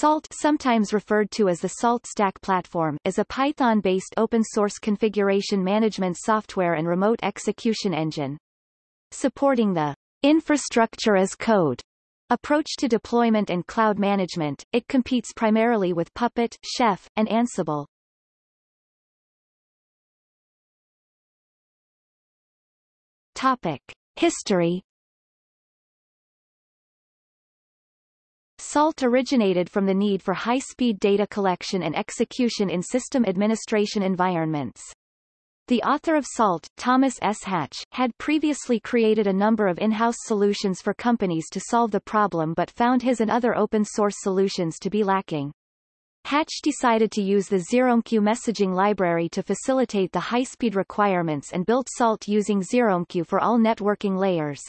SALT sometimes referred to as the SALT Stack platform is a Python-based open-source configuration management software and remote execution engine. Supporting the infrastructure as code approach to deployment and cloud management, it competes primarily with Puppet, Chef, and Ansible. Topic. History SALT originated from the need for high-speed data collection and execution in system administration environments. The author of SALT, Thomas S. Hatch, had previously created a number of in-house solutions for companies to solve the problem but found his and other open-source solutions to be lacking. Hatch decided to use the ZeroMQ messaging library to facilitate the high-speed requirements and built SALT using ZeroMQ for all networking layers.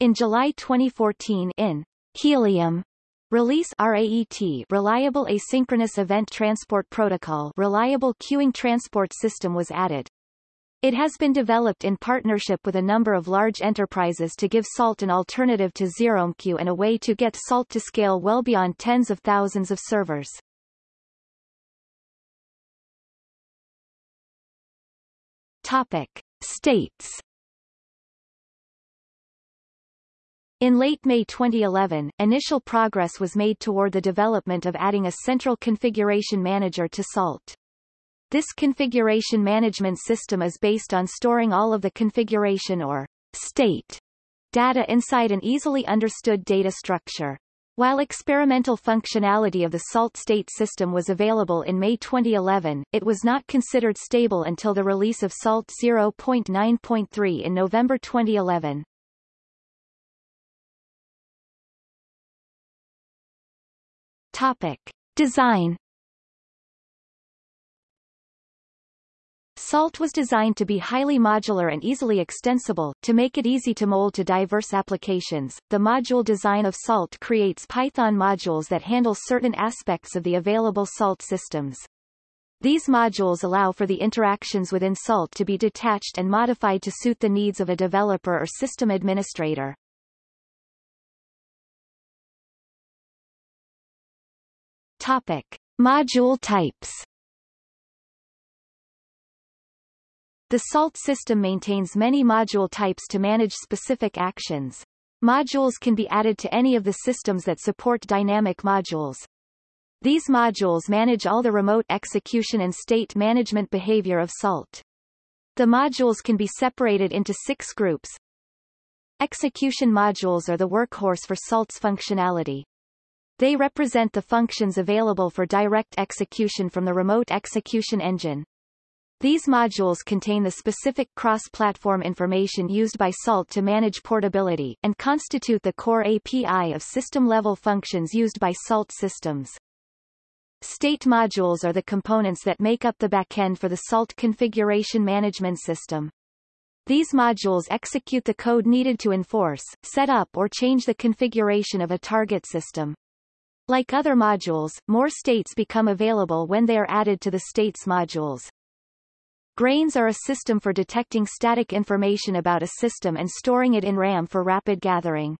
In July 2014 in Helium Release RAET Reliable Asynchronous Event Transport Protocol Reliable Queuing Transport System was added. It has been developed in partnership with a number of large enterprises to give SALT an alternative to ZeroMQ and a way to get SALT to scale well beyond tens of thousands of servers. Topic. States In late May 2011, initial progress was made toward the development of adding a central configuration manager to SALT. This configuration management system is based on storing all of the configuration or state data inside an easily understood data structure. While experimental functionality of the SALT state system was available in May 2011, it was not considered stable until the release of SALT 0.9.3 in November 2011. Topic. Design SALT was designed to be highly modular and easily extensible, to make it easy to mold to diverse applications. The module design of SALT creates Python modules that handle certain aspects of the available SALT systems. These modules allow for the interactions within SALT to be detached and modified to suit the needs of a developer or system administrator. Topic. Module types The SALT system maintains many module types to manage specific actions. Modules can be added to any of the systems that support dynamic modules. These modules manage all the remote execution and state management behavior of SALT. The modules can be separated into six groups. Execution modules are the workhorse for SALT's functionality. They represent the functions available for direct execution from the remote execution engine. These modules contain the specific cross-platform information used by SALT to manage portability, and constitute the core API of system-level functions used by SALT systems. State modules are the components that make up the backend for the SALT configuration management system. These modules execute the code needed to enforce, set up or change the configuration of a target system. Like other modules, more states become available when they are added to the states modules. Grains are a system for detecting static information about a system and storing it in RAM for rapid gathering.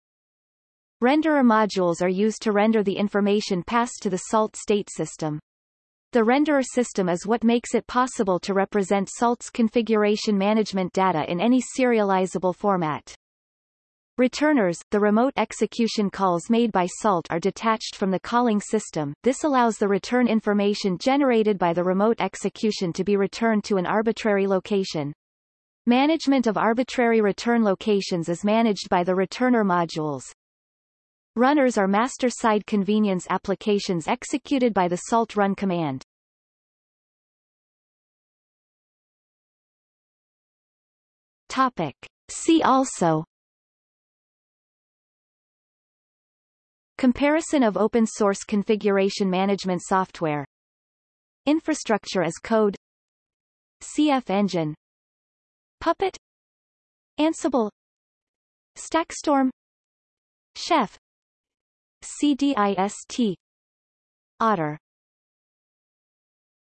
Renderer modules are used to render the information passed to the SALT state system. The renderer system is what makes it possible to represent SALT's configuration management data in any serializable format. Returners, the remote execution calls made by SALT are detached from the calling system. This allows the return information generated by the remote execution to be returned to an arbitrary location. Management of arbitrary return locations is managed by the returner modules. Runners are master-side convenience applications executed by the SALT run command. Topic. See also Comparison of open source configuration management software. Infrastructure as code. CFEngine. Puppet. Ansible. Stackstorm. Chef. CDIST Otter